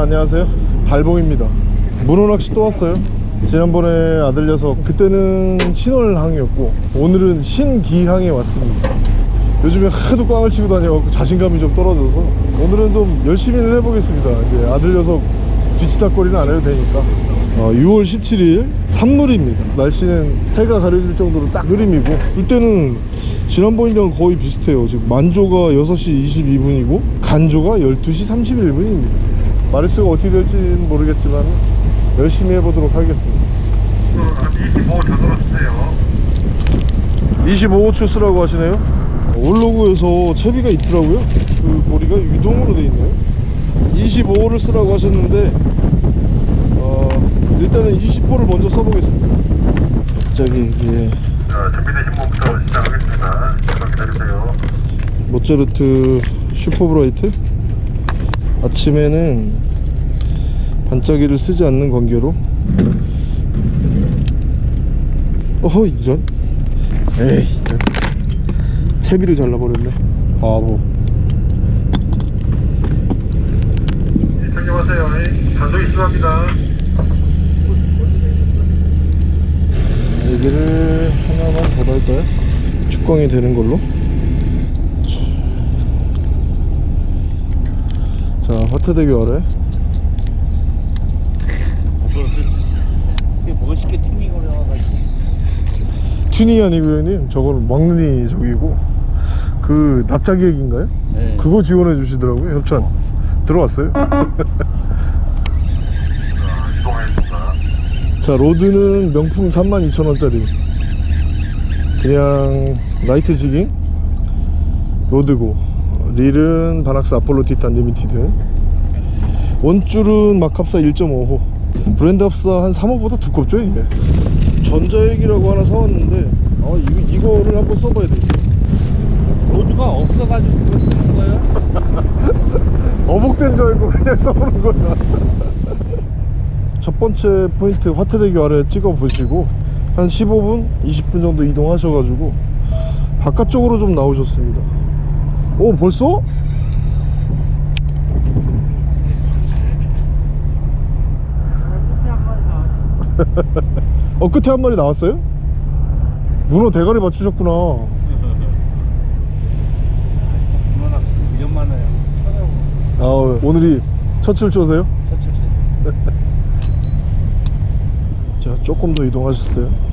안녕하세요. 달봉입니다. 문어낚시 또 왔어요. 지난번에 아들 녀석 그때는 신월항이었고 오늘은 신기항에 왔습니다. 요즘에 하도 꽝을 치고 다녀 자신감이 좀 떨어져서 오늘은 좀 열심히는 해보겠습니다. 이제 아들 녀석 뒤치다거리는 안 해도 되니까. 어, 6월 17일 산물입니다. 날씨는 해가 가려질 정도로 딱 흐림이고 이때는 지난번이랑 거의 비슷해요. 지금 만조가 6시 22분이고 간조가 12시 31분입니다 마리수가 어떻게 될지는 모르겠지만 열심히 해보도록 하겠습니다 한25 되돌아주세요. 25호 쓰라고 하시네요 올로그에서 채비가 있더라고요 그 고리가 유동으로 돼 있네요 25호를 쓰라고 하셨는데 어, 일단은 20호를 먼저 써보겠습니다 갑자기 이게 자, 준비되신 분부터 시작하겠습니다. 잠깐 기다리세요. 모차르트 슈퍼브라이트 아침에는 반짝이를 쓰지 않는 관계로 어허 이런 에이. 채비를 잘라버렸네 바보 착용하세요. 단속이 심합니다. 여기를 하나만 더 달까요? 축광이 되는 걸로 자 화태대교 아래 그게 뭐가 쉽게 튜닝을 해와가지고 튜닝이 아니고 형님 저거는 막눈이 저기고 그 납작액인가요? 네. 그거 지원해 주시더라고요 협찬 들어왔어요? 자, 이동하겠습니다. 자 rod는 명품 32,000원짜리 그냥 light jigging rod고 릴은 바낙스 아폴로 티탄 리미티드. 원줄은 막합사 1.5호. 브랜드 합사 한 3호보다 두껍죠 이게? 전자액이라고 하나 사왔는데 아 이거, 이거를 한번 써봐야 돼 rod가 없어가지고 그거 쓰는 거예요? 어복된 줄 알고 그냥 써보는 거야. 첫 번째 포인트 화태대교 아래 찍어 보시고 한 15분 20분 정도 이동하셔가지고 바깥쪽으로 좀 나오셨습니다 오 벌써? 어 끝에 한 마리 나왔어요? 문어 대가리 맞추셨구나 문어낚시 위험 많아요 아 오늘이 첫 출조세요? 첫출세 자 조금 더 이동하셨어요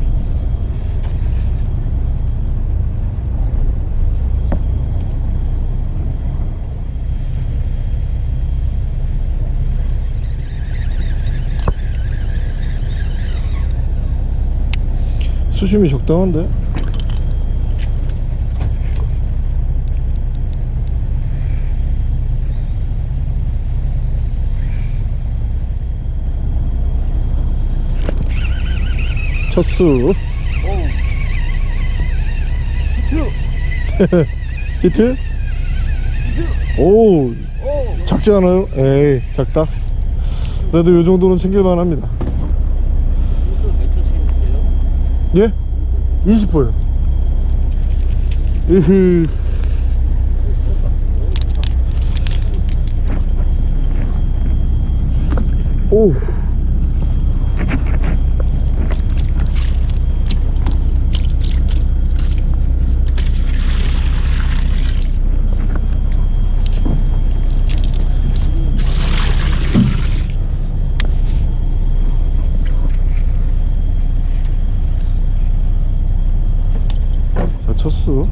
수심이 적당한데? 첫수. 히트? 오. 오. 작지 않아요? 에이 작다. 그래도 요 정도는 챙길만 합니다 이거 몇 초씩이세요? 예? 20호요. 으흐. 오 자, 첫수.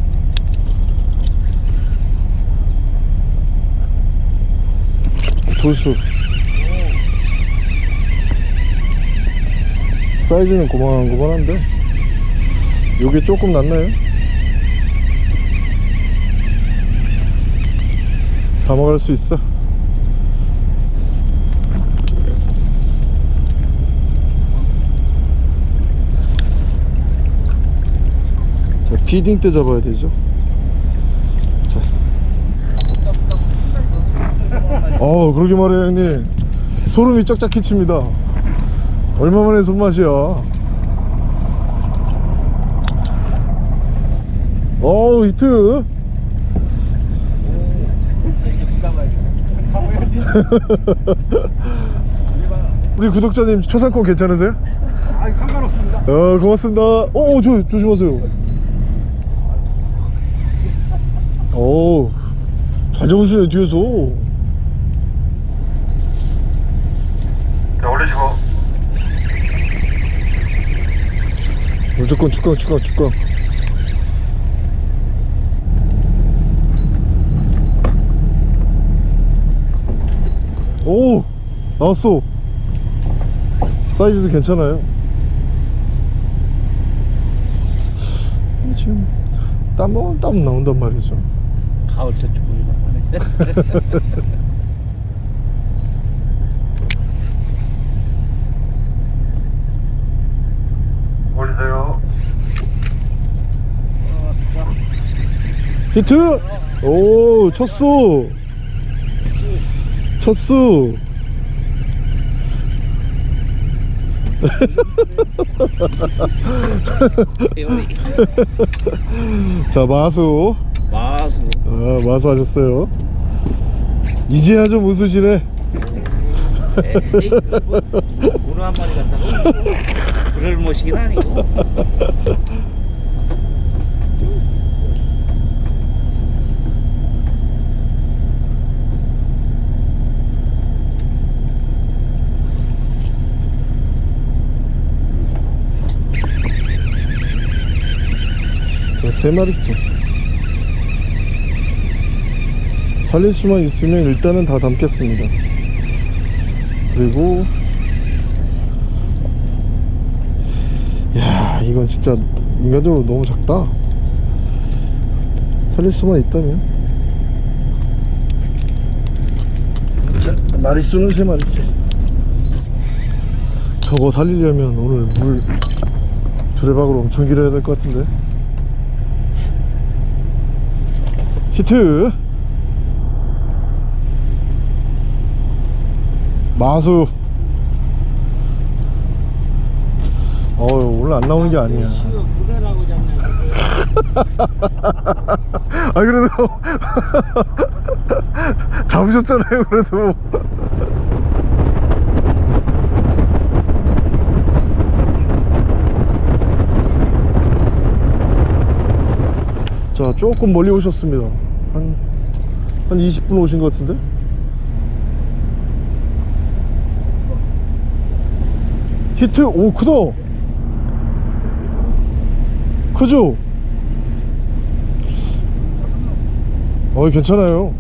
두수. 사이즈는 고만고만한데, 요게 조금 낫나요? 담아갈 수 있어. 자, 피딩 때 잡아야 되죠. 어, 그러게 말해요, 형님. 소름이 쫙쫙 끼칩니다. 얼마만에 손맛이야. 어우, 히트. 우리 구독자님 초상권 괜찮으세요? 아 상관없습니다 어 고맙습니다 어저 조심하세요 오잘 잡으시네 뒤에서 자, 올리시고. 무조건 축강 축강 축강 오 나왔어. 사이즈도 괜찮아요. 지금 땀은 땀 나온단 말이죠. 가을철 쭈꾸미가 하네 올리세요. 히트 오 쳤어 쳤어 자 마수 마수 아, 마수 하셨어요 이제야 좀 웃으시네 에이 뭐, 문어 한 마리 갖다가 그럴 모시긴 아니고 저 세 마리째 살릴 수만 있으면 일단은 다 담겠습니다. 그리고 야 이건 진짜 인간적으로 너무 작다. 살릴 수만 있다면? 자 마리수는 세 마리째 저거 살리려면 오늘 물 두레박으로 엄청 길어야 될 것 같은데 히트. 마수. 어우 오늘 안 나오는 게 아니야. 아 그래도 잡으셨잖아요 그래도. 자 조금 멀리 오셨습니다 한, 한 20분 오신 것 같은데? 히트 오 크다! 크죠? 어 괜찮아요.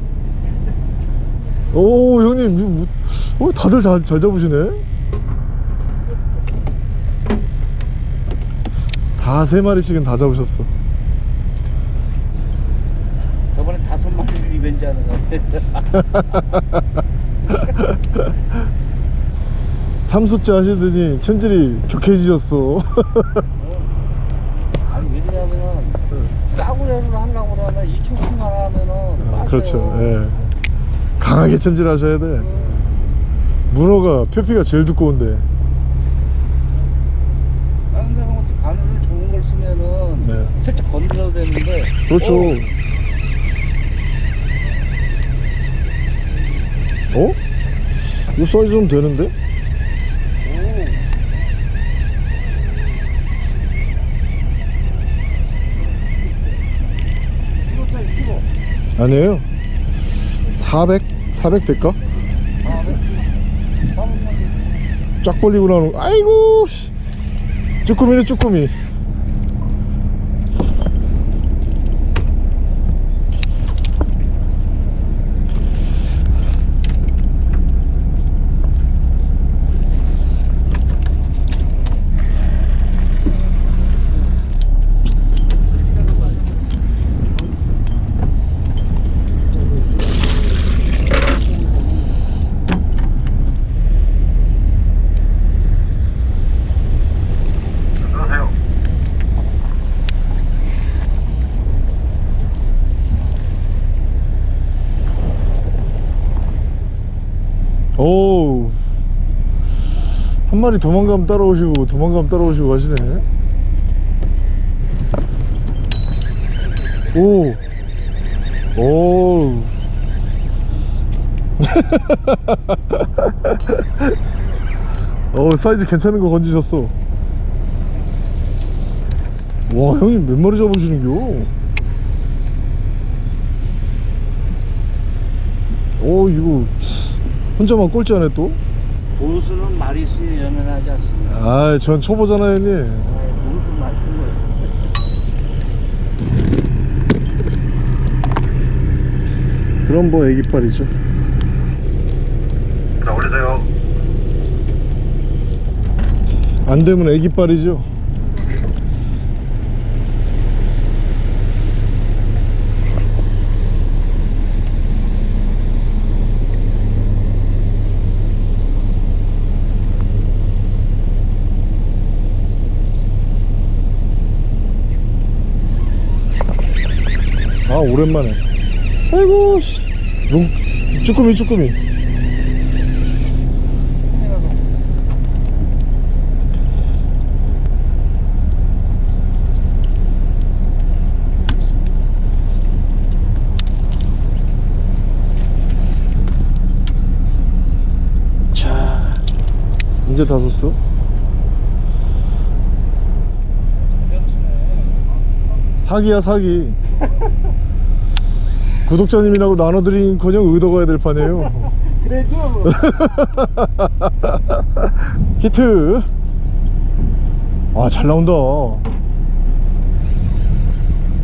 오 형님 어, 다들 잘, 잘 잡으시네? 다 세 마리씩은 다 잡으셨어 저번에 다섯 리벤지 하는 거 삼수째 하시더니 체질이 격해지셨어. 아니 왜냐면은 싸구려를 하려고 이킹킹만 하면은 빠져. 그렇죠. 예. 강하게 챔질 하셔야 돼. 문어가 표피가 제일 두꺼운데. 다른 어떻게 바늘을 좋은 걸 쓰면은 네. 살짝 건드려도 되는데. 그렇죠 어? 이 사이즈 좀 되는데? 아니에요 400? 400 될까? 쫙 벌리고 나오는 아이고 씨. 쭈꾸미네 쭈꾸미 오우. 한 마리 도망가면 따라오시고 도망가면 따라오시고 하시네. 오. 오. 어 사이즈 괜찮은 거 건지셨어. 와 형님 몇 마리 잡으시는겨? 어 이거 혼자만 꼴찌 안해 또? 고수는 마리수에 연연하지 않습니다. 아이 전 초보잖아요 형님 고수 말씀 거예요. 그럼 뭐 애기빨이죠 자, 올리세요. 안 되면 애기빨이죠 아 오랜만에. 아이고 씨. 롱, 쭈꾸미 쭈꾸미. 자 이제 다 썼어? 사기야 사기 구독자님이라고 나눠드린 커녕 의도가 될 판이에요 그래죠. 히트 아 잘 나온다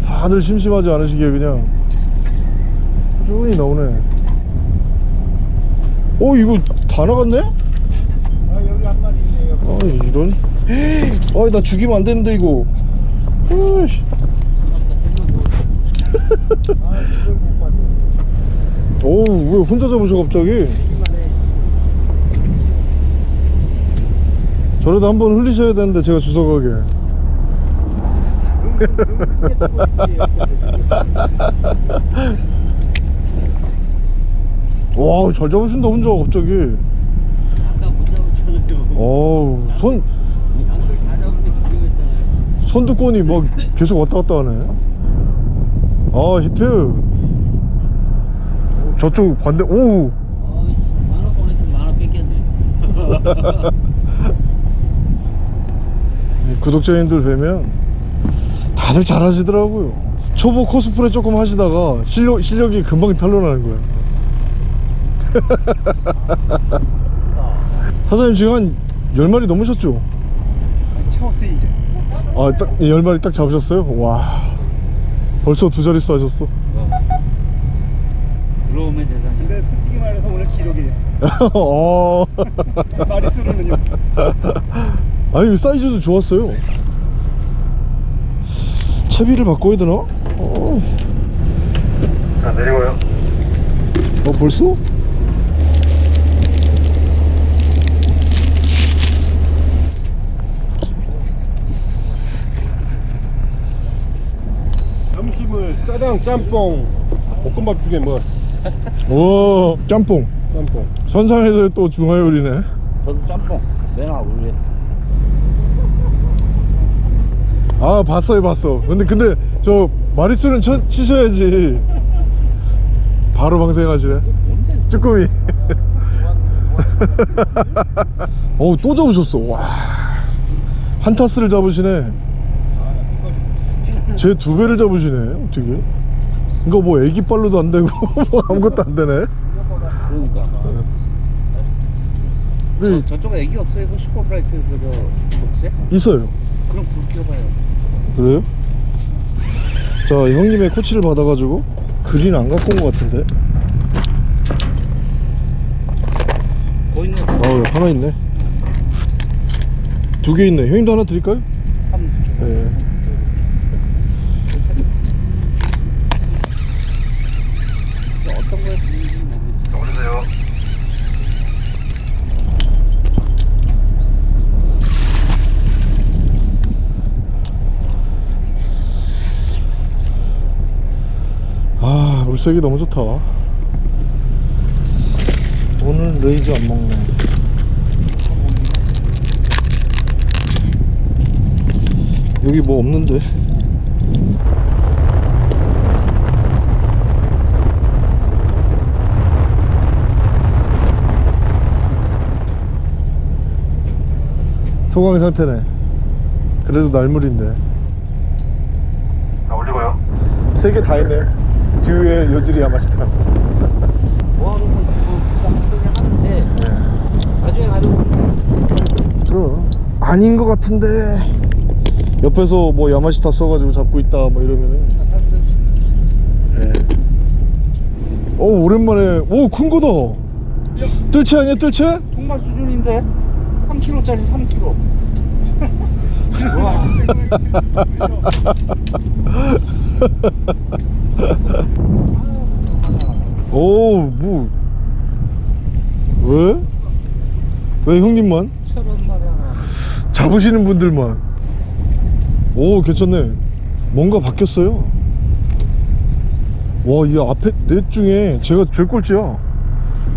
다들 심심하지 않으시게 그냥 꾸준히 나오네 어 이거 다 나갔네? 아, 여기 한 마리 있네요. 아 이런 아나 죽이면 안 되는데 이거 어이씨. 아. 어우 왜 혼자 잡으셔 갑자기 저래도 한 번 흘리셔야 되는데 제가 주워가게 와잘 잡으신다 혼자 갑자기. 어우 손. 손두꺼니 막 계속 왔다 갔다 하네 아 히트 저쪽 반대 어이, 만원 보냈으면 만원 뺏겼네. 구독자님들 뵈면 다들 잘 하시더라고요 초보 코스프레 조금 하시다가 실력, 실력이 금방 탄로나는 거야 사장님 지금 한 10마리 넘으셨죠? 채웠어요, 이제. 아, 딱 10마리 딱 잡으셨어요? 와 벌써 두 자릿수 하셨어 들어오면 대상이. 근데 솔직히 말해서 오늘 기록이에요. 어. 마리 수로는요. 아니 사이즈도 좋았어요 채비를 바꿔야 되나? 어, 자, 내리고요. 어 벌써? 점심을 짜장, 짬뽕, 볶음밥 중에 뭐 오 짬뽕 짬뽕. 선상에서 또 중화요리네. 저도 짬뽕. 내놔, 우리. 아 봤어요 봤어. 근데 근데 저 마리수는 쳐, 치셔야지. 바로 방생하시네. 쭈꾸미. 어우 또 잡으셨어. 와. 한타스를 잡으시네. 제 두 배를 잡으시네 어떻게? 이거 뭐 애기발로도 안 되고 뭐 아무것도 안 되네 그러니까. 저, 네, 저쪽에 애기 없어요? 그 슈퍼브라이트 그저 복세? 있어요 그럼 불 켜봐요. 그래요? 자 형님의 코치를 받아가지고 그린 안 갖고 온 것 같은데 거 있네. 아 하나 있네 두 개 있네 형님도 하나 드릴까요? 한번 줘. 네. 어떤 거에 드는지 모르겠지. 자, 올리세요. 아 물색이 너무 좋다. 오늘 레이저 안 먹네. 여기 뭐 없는데? 소강 상태네. 그래도 날물인데. 자, 올리고요. 세 개 다 있네 뒤에 여질이 야마시타 뭐하는 건 부담 소리 하는데 네. 나중에 가지고 그럼 아닌 것 같은데 옆에서 뭐 야마시타 써가지고 잡고 있다 뭐 이러면은 예. 오 오랜만에 오 큰 거다 뜰채 아니야 뜰채? 통발 수준인데 3kg짜리 3kg 와 오뭐. 왜? 왜 형님만? 잡으시는 분들만. 오 괜찮네. 뭔가 바뀌었어요. 와 이 앞에 넷 중에 제가 제일 꼴찌야.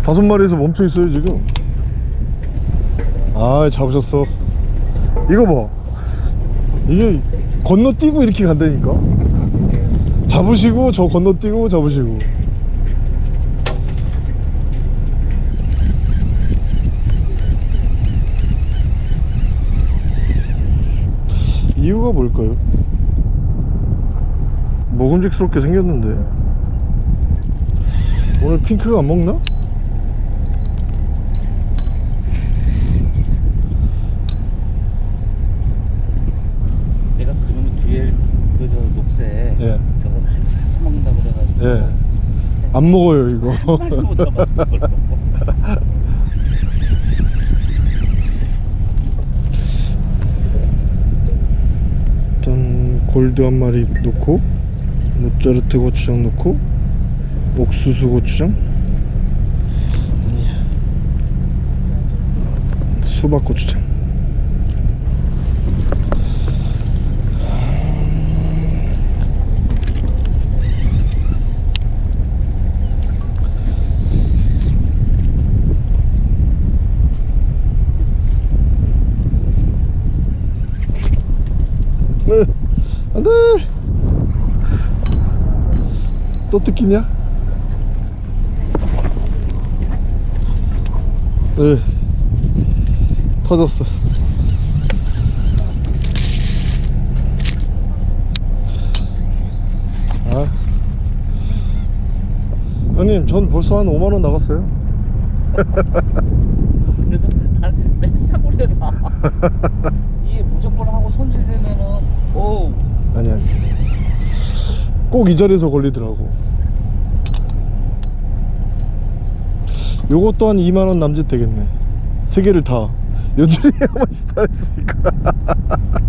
다섯 마리에서 멈춰 있어요 지금. 아 잡으셨어. 이거 봐. 이게 건너뛰고 이렇게 간다니까 잡으시고 저 건너뛰고 잡으시고 이유가 뭘까요? 먹음직스럽게 생겼는데 오늘 핑크가 안 먹나? 내가 그놈의 뒤에 그 저 녹색 예. 저거 한 잡아먹는다고 그래가지고 예. 안 먹어요 이거. 못 잡았어 일단 골드 한 마리 넣고 모짜르트 고추장 넣고 옥수수 고추장. 수박 고추장 네, 안돼. 또 뜯기냐? 네. 터졌어. 아. 형님 전 벌써 한 5만원 나갔어요. 그래도 다내 사고래라. 이게 무조건 하고 손질되면은 오 아니 아니. 꼭 이 자리에서 걸리더라고. 요것도 한 2만원 남짓 되겠네. 세 개를 다. 여전히 한 번씩 다 했으니까.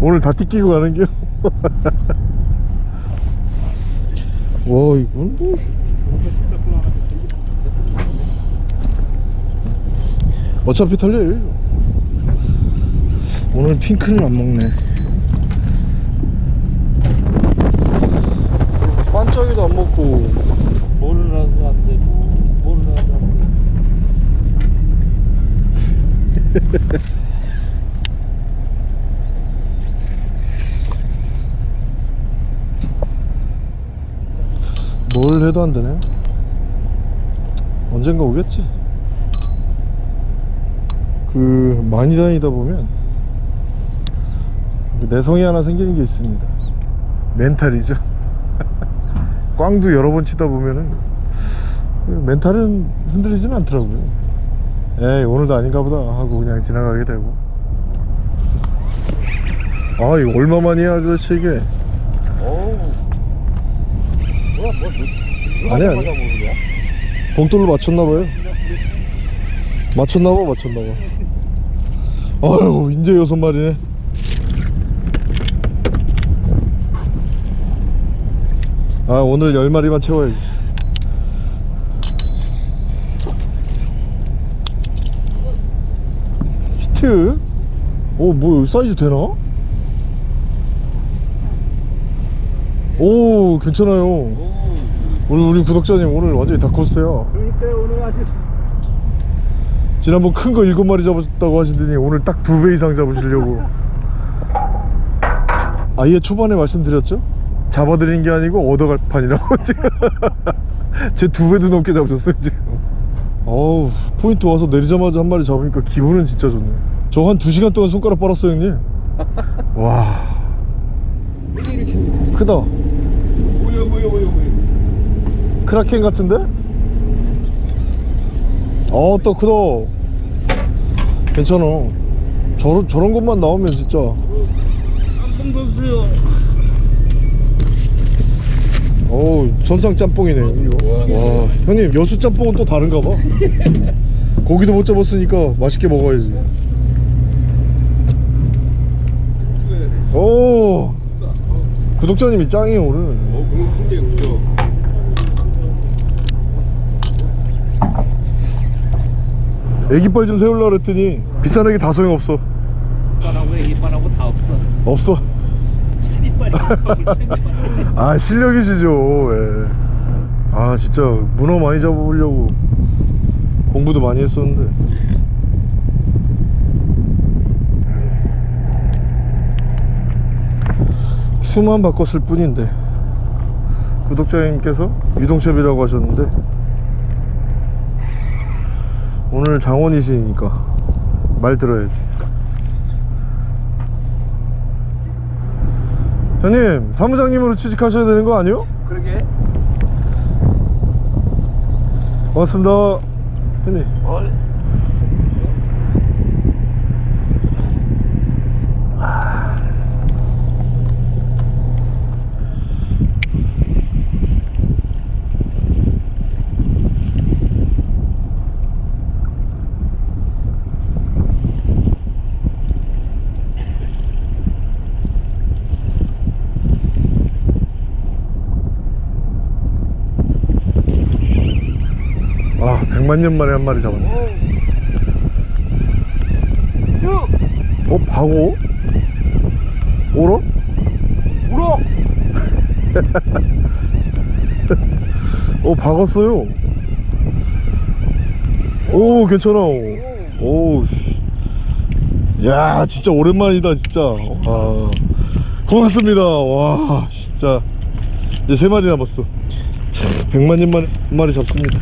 오늘 다 띠끼고 가는겨 와 이건 뭐. 어차피 털려요. 오늘 핑크는 안 먹네 안 되고 모르라도 안 되고 뭘 해도 안 되네. 언젠가 오겠지. 그 많이 다니다 보면 그 내성이 하나 생기는 게 있습니다. 멘탈이죠 꽝도 여러 번 치다 보면은 그 멘탈은 흔들리지는 않더라고요. 에이 오늘도 아닌가 보다 하고 그냥 지나가게 되고. 아 이거 얼마만이야 아저씨 이게? 어우. 뭐야 뭐 아니야, 모르냐? 봉돌로 맞췄나봐요. 맞췄나봐 맞췄나봐. 아유 이제 여섯 마리네 아 오늘 열 마리만 채워야지. 히트? 오뭐 사이즈 되나? 오 괜찮아요. 오 우리 우리 구독자님 오늘 완전히 다 컸어요. 그러니까 오늘 아주. 지난번 큰거 일곱 마리 잡았다고 하시더니 오늘 딱 두 배 이상 잡으시려고. 아예 초반에 말씀드렸죠? 잡아드리는 게 아니고 얻어갈 판이라고 지금. 제 두 배도 넘게 잡으셨어요 지금. 어우 포인트 와서 내리자마자 한 마리 잡으니까 기분은 진짜 좋네 저한 2시간 동안 손가락 빨았어요 형님. 와. 크다. 뭐야 뭐야 뭐야 뭐야 크라켄 같은데? 어또 크다. 괜찮아. 저런, 저런 것만 나오면 진짜. 짬뽕 줬어요. 어우 선상 짬뽕이네 이거. 와 형님 여수 짬뽕은 또 다른가 봐. 고기도 못 잡았으니까 맛있게 먹어야지. 오 구독자님이 짱이에요 오늘. 어 공은 큰데 그죠? 애기빨 좀 세우려고 그랬더니 비싼 애기 다 소용없어. 이빨하고 이빨하고 다 없어. 없어. 이빨이 이빨. 아 실력이시죠 예. 아 진짜 문어 많이 잡으려고 공부도 많이 했었는데 수만 바꿨을 뿐인데 구독자님께서 유동샵이라고 하셨는데 오늘 장원이시니까 말 들어야지 형님 사무장님으로 취직하셔야 되는 거 아니요? 그러게. 고맙습니다 형님 뭘? 아 100만 년 만에 한 마리 잡았네 어? 방어? 오러? 울어. 어 박았어요 오 괜찮아 오 씨. 야 진짜 오랜만이다 진짜 아 고맙습니다 와 진짜 이제 세 마리 남았어 참 100만 년 만에 한 마리 잡습니다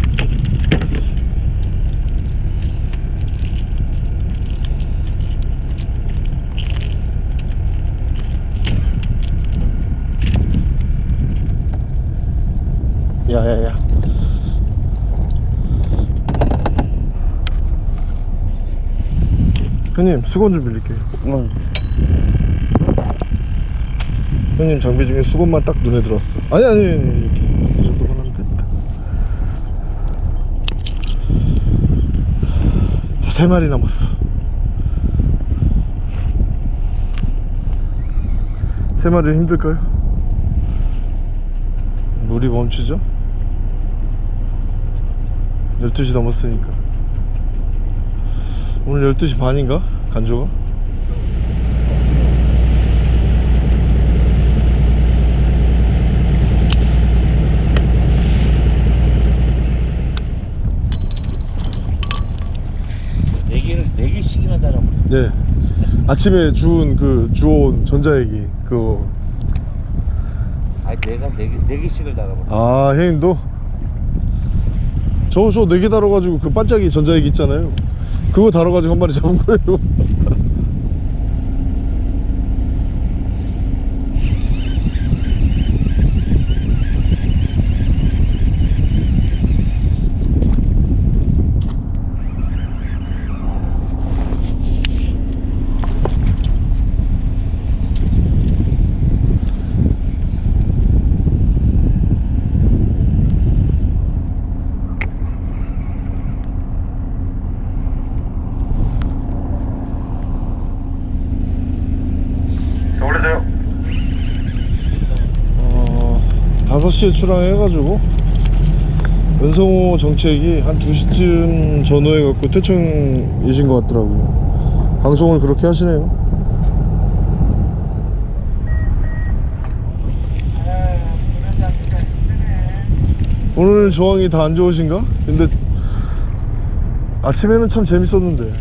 야야야 형님 수건 좀 빌릴게요 응. 형님 장비 중에 수건만 딱 눈에 들었어 아니 아니 아니 이 정도만 하면 됐다 자세 마리 남았어 세 마리 힘들까요? 물이 멈추죠? 12시 넘었으니까 오늘 12시 반인가? 간조가? 네 달아. 아침에 주운 그 주워온 전자레기 그거 아 내가 네 개, 네 개씩을 달아버려. 아 형님도 저저 네 개 달아가지고 그 반짝이 전자레기 있잖아요 그거 달아가지고 한 마리 잡은 거예요. 어 5시에 출항해가지고 연성호 정책이 한 2시쯤 전후해갖고 퇴청이신 것 같더라고요. 방송을 그렇게 하시네요. 오늘 조항이 다 안 좋으신가? 근데 아침에는 참 재밌었는데.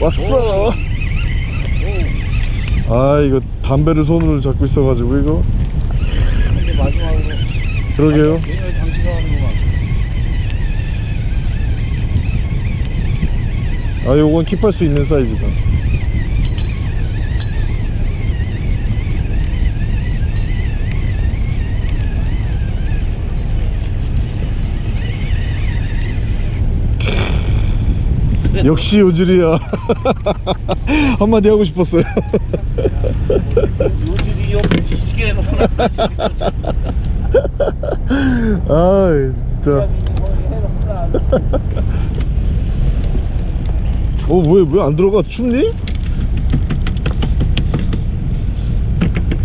왔어 아 이거 담배를 손으로 잡고 있어가지고 이거? 근데 마지막으로 그러게요. 아 요건 킵할 수 있는 사이즈다 역시 요질이야. 한마디 하고 싶었어요. 요즘이 옆에 지시게 해놓고 나서 아 진짜. 어 뭐야 왜 안 들어가? 춥니?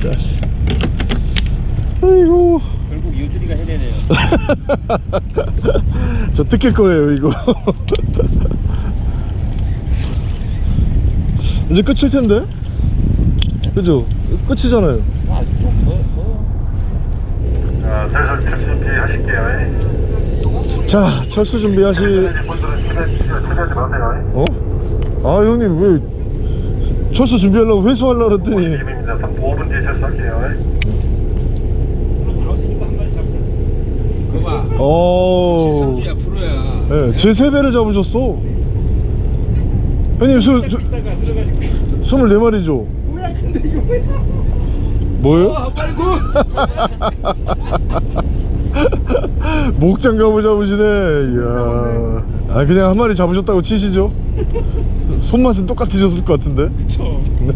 자식 아이고. 결국 유준이가 해내네요. 저 뜯길 거예요 이거 이제 끝일 텐데 그죠? 끝이잖아요 아직 좀 더, 더. 자, 슬슬 준비 하실게요. 자 철수 준비하시. 어? 아 형님 왜 철수 준비하려고 회수하려고 그랬더니 입입니다. 5분 뒤에 철수할게요. 어... 네, 제 세배를 잡으셨어 형님 이따가 들어가실게. 24마리죠? 뭐야 근데 이거 뭐야? 뭐요? 아 빨고. 목장갑을 잡으시네 이야 아 그냥 한 마리 잡으셨다고 치시죠 손맛은 똑같으셨을 것 같은데 그쵸.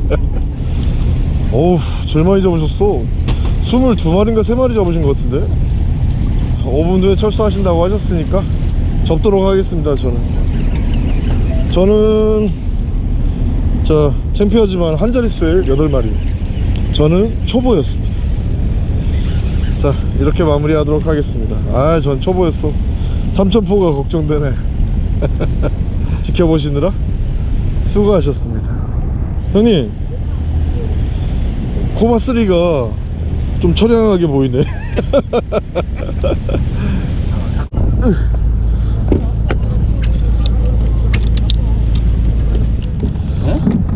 어우 제일 많이 잡으셨어 22마리인가 3마리 잡으신 것 같은데 5분 뒤에 철수하신다고 하셨으니까 접도록 하겠습니다 저는 저는 자 챔피언지만 한 자릿수에 8마리. 저는 초보였습니다. 자 이렇게 마무리 하도록 하겠습니다. 아 전 초보였어. 삼천포가 걱정되네. 지켜보시느라 수고하셨습니다. 형님 코마3가 좀 처량하게 보이네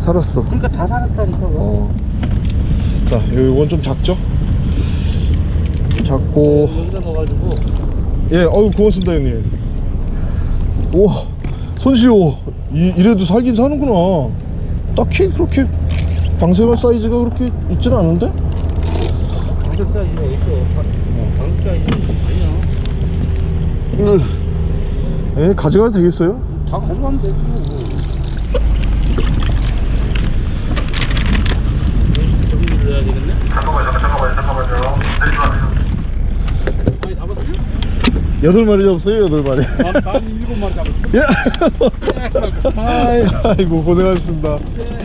살았어 그러니까 다 살았다니까. 어. 자, 이건 좀 작죠? 작고, 여기다 넣어가지고. 예, 어유 고맙습니다, 형님. 우와, 손시오. 이, 이래도 살긴 사는구나. 딱히 그렇게 방생할 사이즈가 그렇게 있진 않은데? 방석 사이즈가 있어. 방석 사이즈 아니야. 예, 가져가도 되겠어요? 다 가져가면 되지. 저기 눌러야 되겠네. 잠깐만요, 잠깐만요, 잠깐만요. 내리지 마세요. 많이 잡았어요? 여덟 마리 잡았어요, 여덟 마리. 난, 난 일곱 마리 잡았어. 예. 아이, 아이고, 고생하셨습니다. 예.